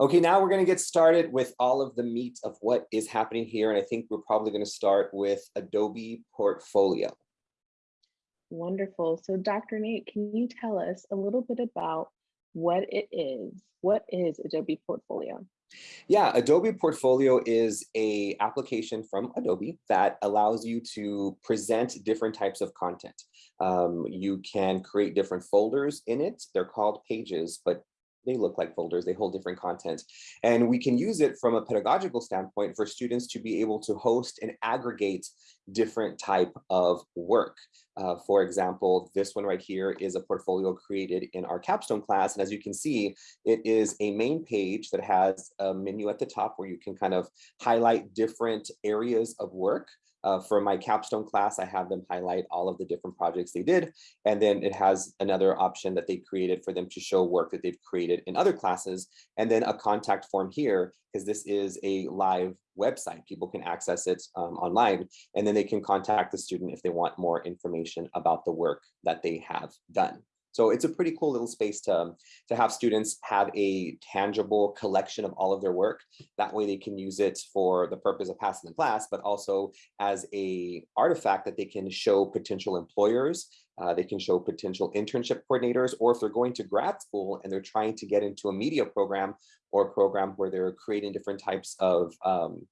Okay, now we're going to get started with all of the meat of what is happening here. And I think we're probably going to start with Adobe Portfolio. Wonderful. So Dr. Nate, can you tell us a little bit about what it is? What is Adobe Portfolio? Yeah, Adobe Portfolio is a application from Adobe that allows you to present different types of content. Um, you can create different folders in it. They're called pages, but they look like folders, they hold different content. And we can use it from a pedagogical standpoint for students to be able to host and aggregate different type of work. Uh, for example, this one right here is a portfolio created in our capstone class. And as you can see, it is a main page that has a menu at the top where you can kind of highlight different areas of work. Uh, for my capstone class, I have them highlight all of the different projects they did. And then it has another option that they created for them to show work that they've created in other classes. And then a contact form here, because this is a live website. People can access it um, online, and then they can contact the student if they want more information about the work that they have done. So it's a pretty cool little space to, to have students have a tangible collection of all of their work. That way they can use it for the purpose of passing the class, but also as a artifact that they can show potential employers uh, they can show potential internship coordinators, or if they're going to grad school and they're trying to get into a media program or a program where they're creating different types of, um,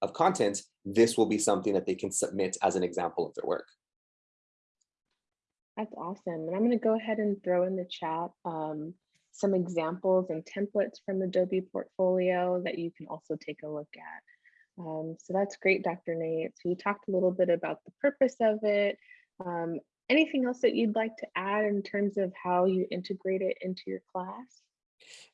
of content, this will be something that they can submit as an example of their work. That's awesome. And I'm going to go ahead and throw in the chat um, some examples and templates from Adobe Portfolio that you can also take a look at. Um, so that's great, Dr. Nate. So you talked a little bit about the purpose of it. Um, anything else that you'd like to add in terms of how you integrate it into your class?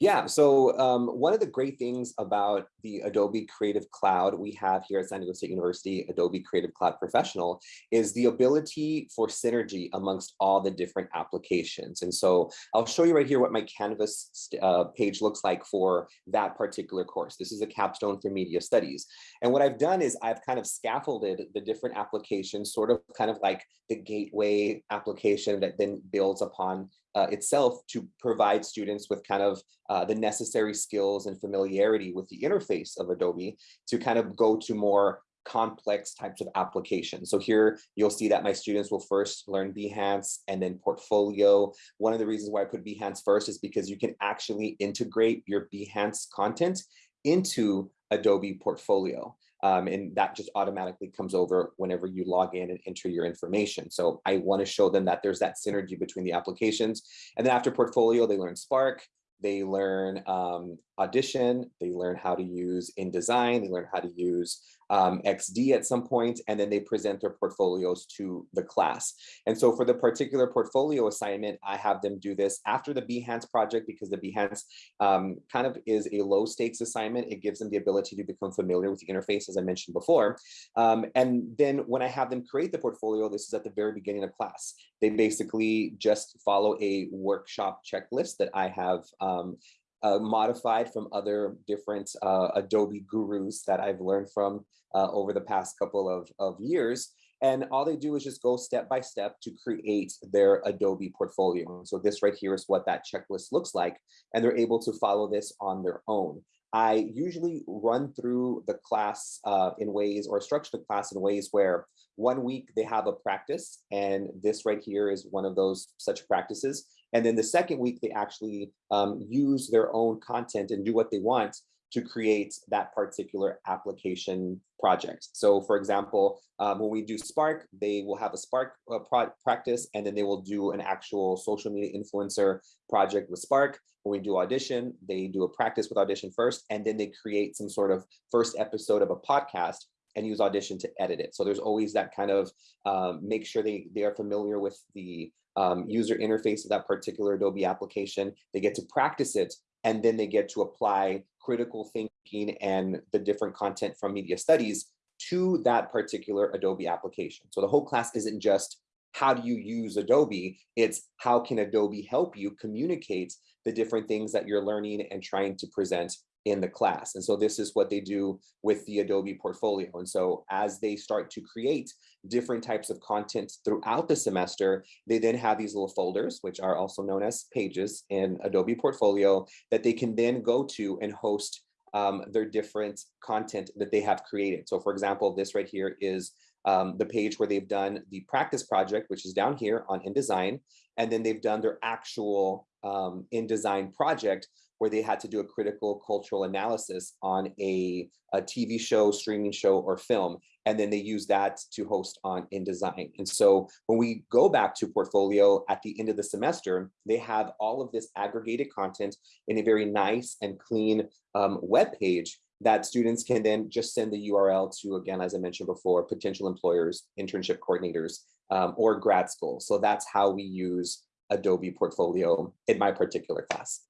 Yeah, so um, one of the great things about the Adobe Creative Cloud we have here at San Diego State University, Adobe Creative Cloud Professional, is the ability for synergy amongst all the different applications. And so I'll show you right here what my Canvas uh, page looks like for that particular course. This is a capstone for media studies. And what I've done is I've kind of scaffolded the different applications, sort of kind of like the gateway application that then builds upon uh, itself to provide students with kind of uh, the necessary skills and familiarity with the interface of Adobe to kind of go to more complex types of applications. So here you'll see that my students will first learn Behance and then portfolio. One of the reasons why I put Behance first is because you can actually integrate your Behance content into Adobe portfolio. Um, and that just automatically comes over whenever you log in and enter your information. So I want to show them that there's that synergy between the applications. And then after portfolio, they learn Spark, they learn um, Audition, they learn how to use InDesign, they learn how to use um, XD at some point, and then they present their portfolios to the class. And so for the particular portfolio assignment, I have them do this after the Behance project because the Behance um, kind of is a low stakes assignment. It gives them the ability to become familiar with the interface, as I mentioned before. Um, and then when I have them create the portfolio, this is at the very beginning of class. They basically just follow a workshop checklist that I have um, uh, modified from other different uh, Adobe gurus that I've learned from uh, over the past couple of, of years. And all they do is just go step by step to create their Adobe portfolio. So this right here is what that checklist looks like. And they're able to follow this on their own. I usually run through the class uh, in ways or structure the class in ways where one week they have a practice and this right here is one of those such practices. And then the second week they actually um, use their own content and do what they want to create that particular application project. So for example, um, when we do Spark, they will have a Spark uh, practice and then they will do an actual social media influencer project with Spark. When we do Audition, they do a practice with Audition first, and then they create some sort of first episode of a podcast and use Audition to edit it. So there's always that kind of um, make sure they, they are familiar with the um, user interface of that particular Adobe application. They get to practice it and then they get to apply critical thinking and the different content from media studies to that particular Adobe application. So the whole class isn't just how do you use Adobe, it's how can Adobe help you communicate the different things that you're learning and trying to present in the class. And so this is what they do with the Adobe portfolio. And so as they start to create different types of content throughout the semester, they then have these little folders, which are also known as pages in Adobe portfolio that they can then go to and host um, their different content that they have created. So for example, this right here is um, the page where they've done the practice project, which is down here on InDesign, and then they've done their actual um, InDesign project where they had to do a critical cultural analysis on a, a TV show, streaming show, or film. And then they use that to host on InDesign. And so when we go back to Portfolio at the end of the semester, they have all of this aggregated content in a very nice and clean um, web page that students can then just send the URL to, again, as I mentioned before, potential employers, internship coordinators, um, or grad school. So that's how we use Adobe Portfolio in my particular class.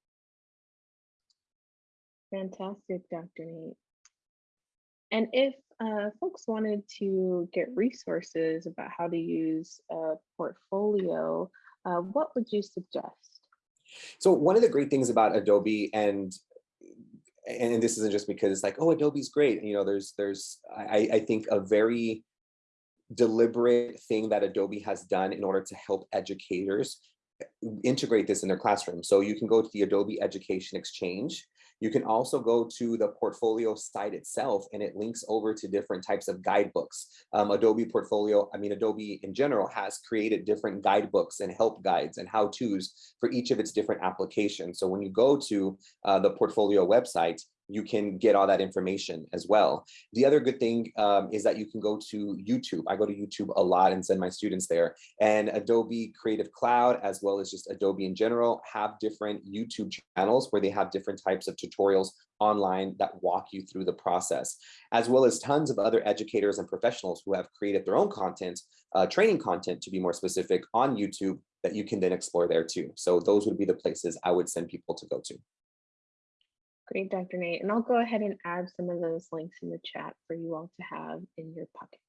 Fantastic, Dr. Nate. And if uh, folks wanted to get resources about how to use a portfolio, uh, what would you suggest? So one of the great things about Adobe and and this isn't just because it's like, oh, Adobe's great. You know, there's there's I, I think a very deliberate thing that Adobe has done in order to help educators integrate this in their classroom. So you can go to the Adobe Education Exchange you can also go to the portfolio site itself and it links over to different types of guidebooks. Um, Adobe Portfolio, I mean, Adobe in general has created different guidebooks and help guides and how-tos for each of its different applications. So when you go to uh, the portfolio website, you can get all that information as well. The other good thing um, is that you can go to YouTube. I go to YouTube a lot and send my students there. And Adobe Creative Cloud, as well as just Adobe in general, have different YouTube channels where they have different types of tutorials online that walk you through the process, as well as tons of other educators and professionals who have created their own content, uh, training content to be more specific on YouTube that you can then explore there too. So those would be the places I would send people to go to. Great, Dr. Nate. And I'll go ahead and add some of those links in the chat for you all to have in your pocket.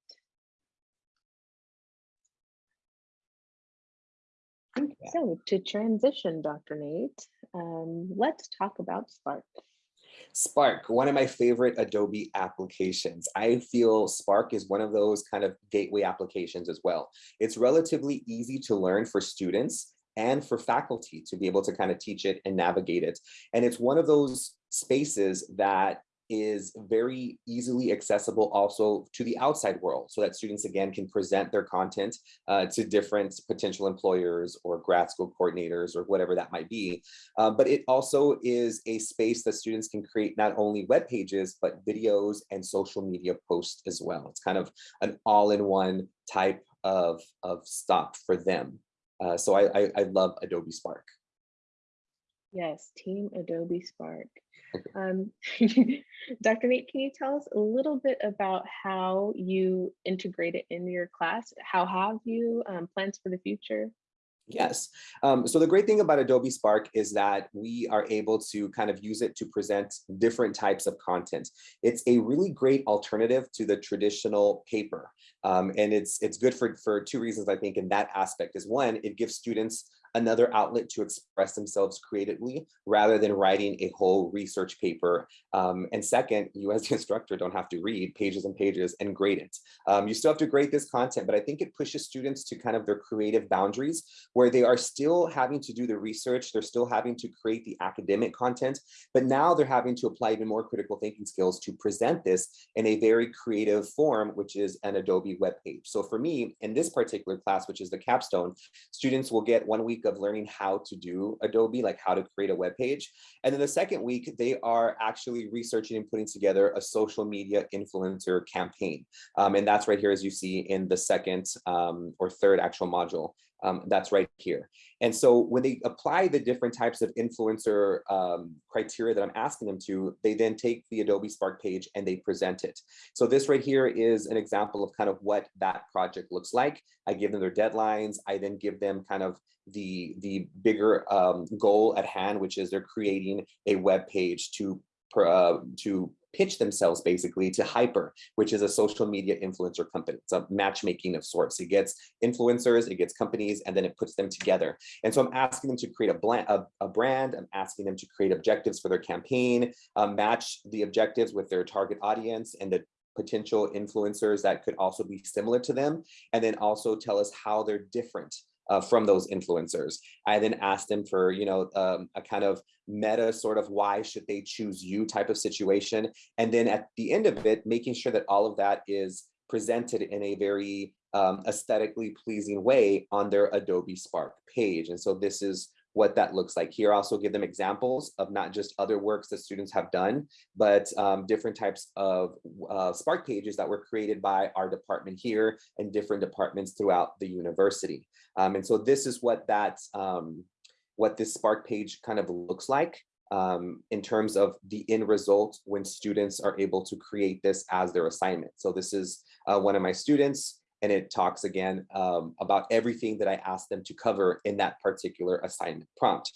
So to transition, Dr. Nate, um, let's talk about Spark. Spark, one of my favorite Adobe applications. I feel Spark is one of those kind of gateway applications as well. It's relatively easy to learn for students and for faculty to be able to kind of teach it and navigate it. And it's one of those spaces that is very easily accessible also to the outside world so that students again can present their content uh, to different potential employers or grad school coordinators or whatever that might be. Uh, but it also is a space that students can create not only web pages, but videos and social media posts as well. It's kind of an all-in-one type of, of stop for them. Uh, so I, I, I love Adobe Spark. Yes, Team Adobe Spark. Um, Dr. Nate, can you tell us a little bit about how you integrate it into your class? How have you um, plans for the future? Yes. Um, so the great thing about Adobe Spark is that we are able to kind of use it to present different types of content. It's a really great alternative to the traditional paper. Um, and it's it's good for, for two reasons, I think, in that aspect is one, it gives students another outlet to express themselves creatively rather than writing a whole research paper. Um, and second, you as the instructor don't have to read pages and pages and grade it. Um, you still have to grade this content, but I think it pushes students to kind of their creative boundaries where they are still having to do the research, they're still having to create the academic content, but now they're having to apply even more critical thinking skills to present this in a very creative form, which is an Adobe web page. So for me, in this particular class, which is the capstone, students will get one week of learning how to do Adobe, like how to create a web page. And then the second week, they are actually researching and putting together a social media influencer campaign. Um, and that's right here, as you see in the second um, or third actual module. Um, that's right here. And so when they apply the different types of influencer um, criteria that I'm asking them to, they then take the Adobe Spark page and they present it. So this right here is an example of kind of what that project looks like. I give them their deadlines. I then give them kind of the, the bigger um, goal at hand, which is they're creating a web page to, uh, to pitch themselves basically to Hyper, which is a social media influencer company. It's a matchmaking of sorts. It gets influencers, it gets companies, and then it puts them together. And so I'm asking them to create a, bland, a, a brand. I'm asking them to create objectives for their campaign, um, match the objectives with their target audience and the potential influencers that could also be similar to them, and then also tell us how they're different uh, from those influencers. I then asked them for, you know, um, a kind of meta sort of why should they choose you type of situation. And then at the end of it, making sure that all of that is presented in a very um, aesthetically pleasing way on their Adobe Spark page. And so this is what that looks like. Here, also give them examples of not just other works that students have done, but um, different types of uh, Spark pages that were created by our department here and different departments throughout the university. Um, and so this is what that, um, what this Spark page kind of looks like um, in terms of the end result when students are able to create this as their assignment. So this is uh, one of my students and it talks again um, about everything that I asked them to cover in that particular assignment prompt.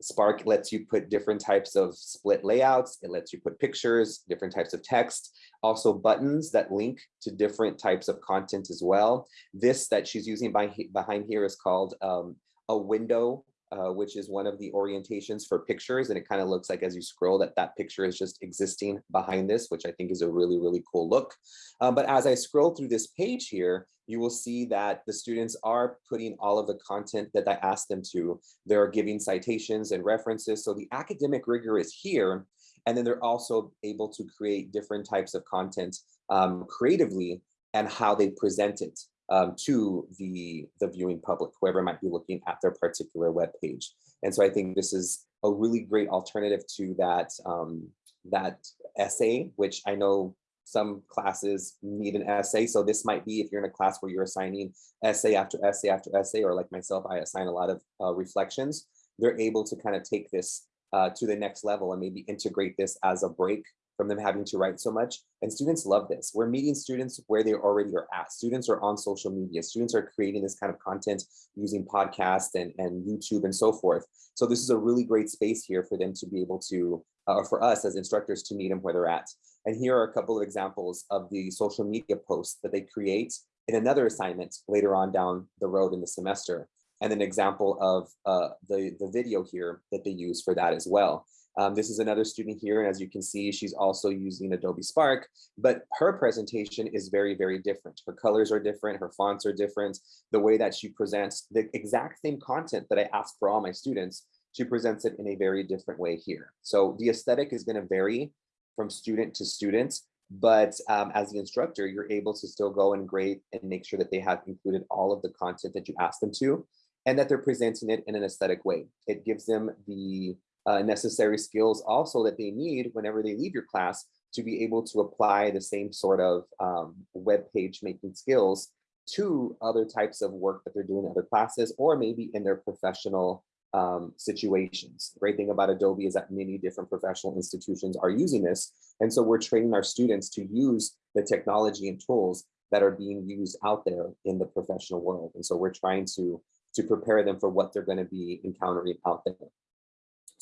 Spark lets you put different types of split layouts. It lets you put pictures, different types of text, also buttons that link to different types of content as well. This that she's using by, behind here is called um, a window uh, which is one of the orientations for pictures. And it kind of looks like as you scroll that that picture is just existing behind this, which I think is a really, really cool look. Um, but as I scroll through this page here, you will see that the students are putting all of the content that I asked them to. They're giving citations and references. So the academic rigor is here. And then they're also able to create different types of content um, creatively and how they present it um, to the, the viewing public, whoever might be looking at their particular web page. And so I think this is a really great alternative to that, um, that essay, which I know some classes need an essay. So this might be if you're in a class where you're assigning essay after essay after essay, or like myself, I assign a lot of uh, reflections, they're able to kind of take this uh, to the next level and maybe integrate this as a break from them having to write so much. And students love this. We're meeting students where they already are at. Students are on social media. Students are creating this kind of content using podcasts and, and YouTube and so forth. So this is a really great space here for them to be able to, uh, or for us as instructors to meet them where they're at. And here are a couple of examples of the social media posts that they create in another assignment later on down the road in the semester. And an example of uh, the, the video here that they use for that as well. Um, this is another student here, and as you can see, she's also using Adobe Spark, but her presentation is very, very different. Her colors are different, her fonts are different. The way that she presents the exact same content that I ask for all my students, she presents it in a very different way here. So the aesthetic is gonna vary from student to student, but um, as the instructor, you're able to still go and grade and make sure that they have included all of the content that you asked them to, and that they're presenting it in an aesthetic way. It gives them the uh, necessary skills also that they need whenever they leave your class to be able to apply the same sort of um, web page making skills to other types of work that they're doing in other classes or maybe in their professional um, situations. The great thing about Adobe is that many different professional institutions are using this. And so we're training our students to use the technology and tools that are being used out there in the professional world. And so we're trying to, to prepare them for what they're gonna be encountering out there.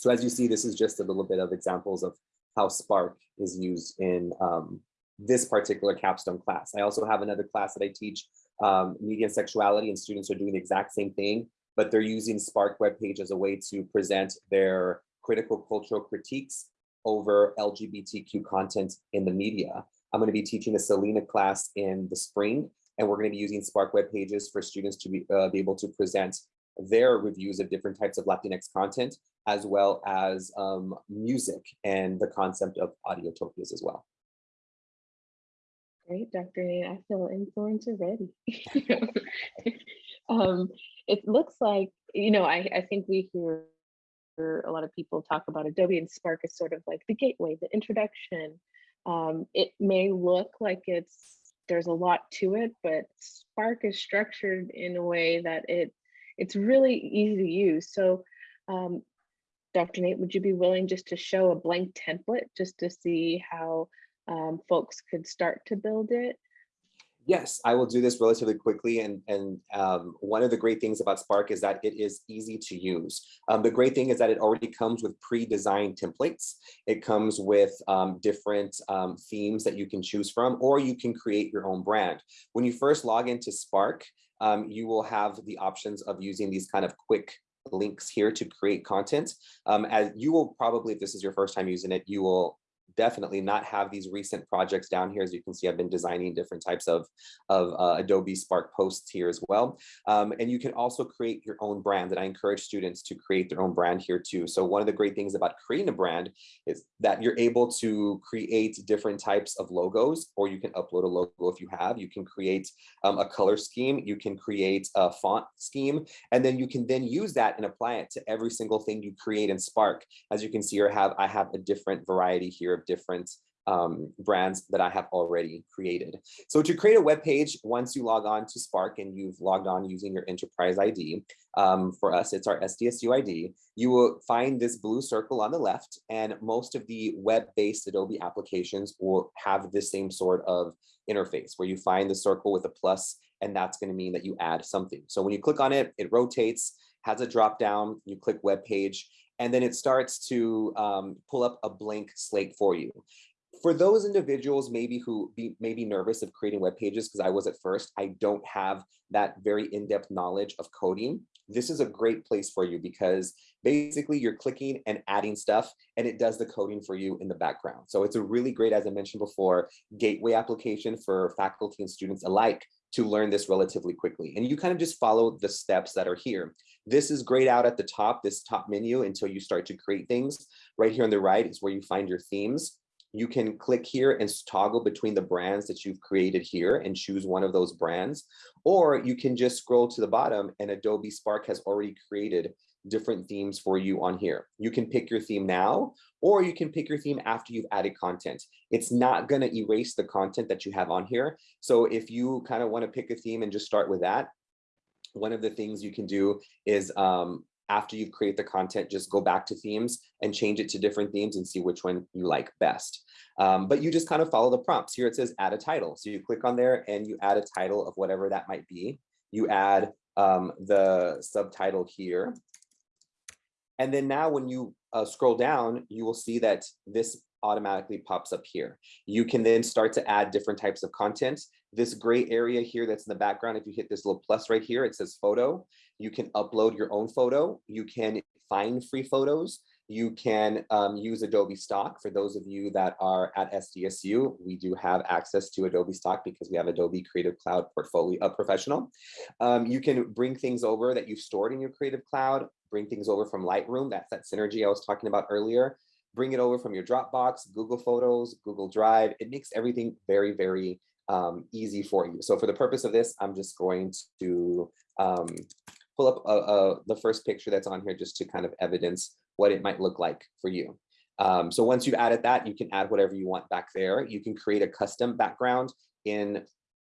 So as you see, this is just a little bit of examples of how Spark is used in um, this particular capstone class. I also have another class that I teach, um, media and sexuality, and students are doing the exact same thing, but they're using Spark webpage as a way to present their critical cultural critiques over LGBTQ content in the media. I'm going to be teaching a Selena class in the spring, and we're going to be using Spark web pages for students to be, uh, be able to present their reviews of different types of Latinx content, as well as um, music and the concept of audiotopias as well. Great, Dr. Nate. I feel influencer ready. um, it looks like, you know, I, I think we hear a lot of people talk about Adobe and Spark as sort of like the gateway, the introduction. Um, it may look like it's there's a lot to it, but Spark is structured in a way that it it's really easy to use. So um, Dr. Nate, would you be willing just to show a blank template just to see how um, folks could start to build it? Yes, I will do this relatively quickly. And, and um, one of the great things about Spark is that it is easy to use. Um, the great thing is that it already comes with pre-designed templates. It comes with um, different um, themes that you can choose from, or you can create your own brand. When you first log into Spark, um, you will have the options of using these kind of quick links here to create content. Um, as you will probably, if this is your first time using it, you will definitely not have these recent projects down here. As you can see, I've been designing different types of, of uh, Adobe Spark posts here as well. Um, and you can also create your own brand and I encourage students to create their own brand here too. So one of the great things about creating a brand is that you're able to create different types of logos, or you can upload a logo if you have, you can create um, a color scheme, you can create a font scheme, and then you can then use that and apply it to every single thing you create in Spark. As you can see, I have, I have a different variety here different um, brands that I have already created. So to create a web page, once you log on to Spark and you've logged on using your enterprise ID, um, for us, it's our SDSU ID, you will find this blue circle on the left and most of the web-based Adobe applications will have the same sort of interface where you find the circle with a plus and that's going to mean that you add something. So when you click on it, it rotates, has a drop down, you click web page, and then it starts to um, pull up a blank slate for you. For those individuals maybe who be maybe nervous of creating web pages, because I was at first, I don't have that very in-depth knowledge of coding. This is a great place for you because basically you're clicking and adding stuff and it does the coding for you in the background. So it's a really great, as I mentioned before, gateway application for faculty and students alike to learn this relatively quickly. And you kind of just follow the steps that are here. This is grayed out at the top, this top menu until you start to create things. Right here on the right is where you find your themes. You can click here and toggle between the brands that you've created here and choose one of those brands. Or you can just scroll to the bottom and Adobe Spark has already created different themes for you on here. You can pick your theme now, or you can pick your theme after you've added content. It's not gonna erase the content that you have on here. So if you kind of wanna pick a theme and just start with that, one of the things you can do is um, after you create the content, just go back to themes and change it to different themes and see which one you like best. Um, but you just kind of follow the prompts. Here it says add a title. So you click on there and you add a title of whatever that might be. You add um, the subtitle here. And then now when you uh, scroll down, you will see that this automatically pops up here. You can then start to add different types of content. This gray area here that's in the background, if you hit this little plus right here, it says photo. You can upload your own photo. You can find free photos. You can um, use Adobe Stock. For those of you that are at SDSU, we do have access to Adobe Stock because we have Adobe Creative Cloud Portfolio uh, Professional. Um, you can bring things over that you've stored in your Creative Cloud, bring things over from Lightroom. That's that synergy I was talking about earlier bring it over from your Dropbox, Google Photos, Google Drive. It makes everything very, very um, easy for you. So for the purpose of this, I'm just going to um, pull up a, a, the first picture that's on here just to kind of evidence what it might look like for you. Um, so once you've added that, you can add whatever you want back there. You can create a custom background in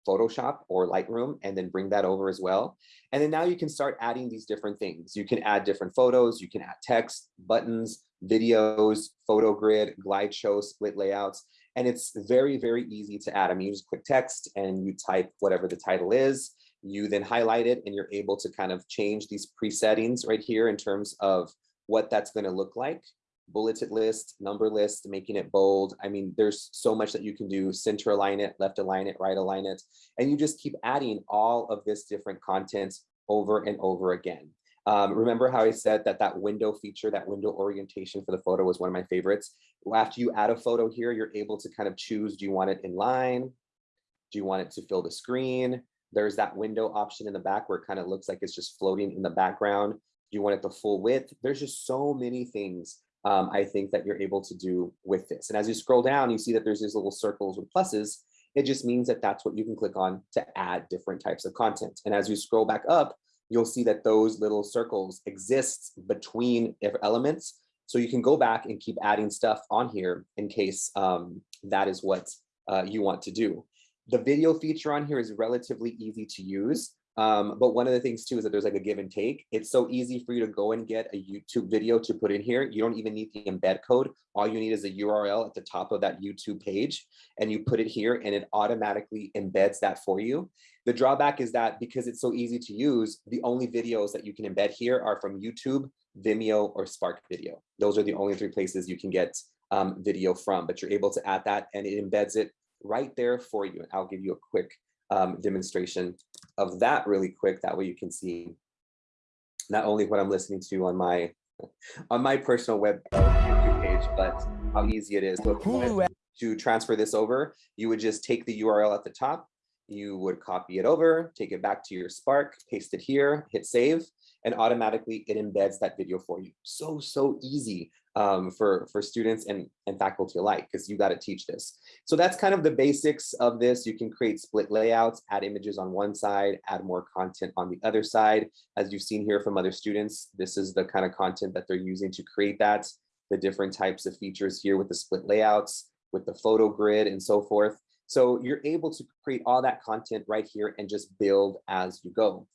Photoshop or Lightroom and then bring that over as well. And then now you can start adding these different things. You can add different photos, you can add text, buttons, videos, photo grid, glide show, split layouts. And it's very, very easy to add. I mean, you just click text and you type whatever the title is. You then highlight it and you're able to kind of change these presettings right here in terms of what that's going to look like. Bulleted list, number list, making it bold. I mean, there's so much that you can do. Center align it, left align it, right align it. And you just keep adding all of this different content over and over again. Um, remember how I said that that window feature, that window orientation for the photo was one of my favorites. After you add a photo here, you're able to kind of choose, do you want it in line? Do you want it to fill the screen? There's that window option in the back where it kind of looks like it's just floating in the background. Do you want it the full width? There's just so many things um, I think that you're able to do with this. And as you scroll down, you see that there's these little circles with pluses. It just means that that's what you can click on to add different types of content. And as you scroll back up, you'll see that those little circles exist between elements. So you can go back and keep adding stuff on here in case um, that is what uh, you want to do. The video feature on here is relatively easy to use. Um, but one of the things too is that there's like a give and take. It's so easy for you to go and get a YouTube video to put in here. You don't even need the embed code. All you need is a URL at the top of that YouTube page and you put it here and it automatically embeds that for you. The drawback is that because it's so easy to use, the only videos that you can embed here are from YouTube, Vimeo, or Spark Video. Those are the only three places you can get um, video from, but you're able to add that and it embeds it right there for you. And I'll give you a quick um, demonstration of that really quick. That way you can see not only what I'm listening to on my on my personal web uh, YouTube page, but how easy it is. So if you wanted to transfer this over, you would just take the URL at the top, you would copy it over, take it back to your Spark, paste it here, hit save, and automatically it embeds that video for you. So, so easy um, for, for students and, and faculty alike, because you got to teach this. So that's kind of the basics of this. You can create split layouts, add images on one side, add more content on the other side. As you've seen here from other students, this is the kind of content that they're using to create that, the different types of features here with the split layouts, with the photo grid and so forth. So you're able to create all that content right here and just build as you go.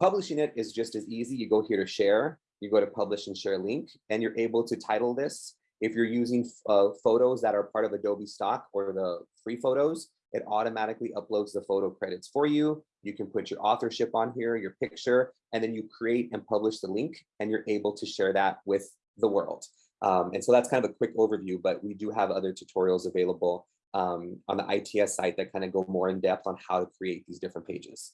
Publishing it is just as easy. You go here to share, you go to publish and share link, and you're able to title this. If you're using uh, photos that are part of Adobe stock or the free photos, it automatically uploads the photo credits for you. You can put your authorship on here, your picture, and then you create and publish the link, and you're able to share that with the world. Um, and so that's kind of a quick overview, but we do have other tutorials available um, on the ITS site that kind of go more in depth on how to create these different pages.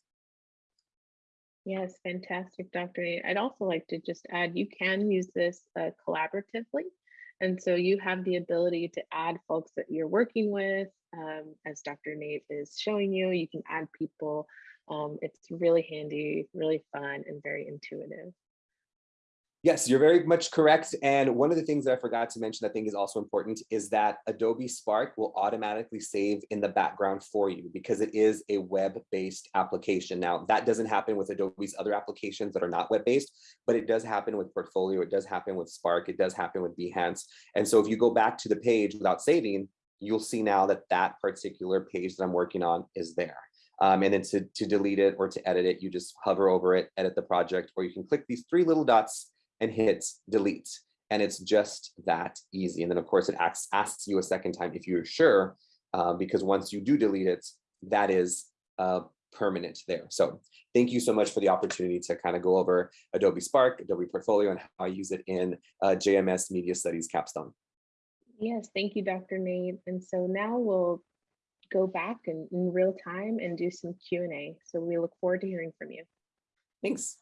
Yes, fantastic, Dr. Nate. I'd also like to just add, you can use this uh, collaboratively. And so you have the ability to add folks that you're working with, um, as Dr. Nate is showing you, you can add people. Um, it's really handy, really fun, and very intuitive. Yes, you're very much correct. And one of the things that I forgot to mention I think is also important is that Adobe Spark will automatically save in the background for you because it is a web-based application. Now, that doesn't happen with Adobe's other applications that are not web-based, but it does happen with Portfolio, it does happen with Spark, it does happen with Behance. And so if you go back to the page without saving, you'll see now that that particular page that I'm working on is there. Um, and then to, to delete it or to edit it, you just hover over it, edit the project, or you can click these three little dots and hit delete. And it's just that easy. And then of course it asks, asks you a second time if you're sure, uh, because once you do delete it, that is uh, permanent there. So thank you so much for the opportunity to kind of go over Adobe Spark, Adobe Portfolio, and how I use it in uh, JMS Media Studies capstone. Yes, thank you, Dr. Nate. And so now we'll go back in, in real time and do some Q&A. So we look forward to hearing from you. Thanks.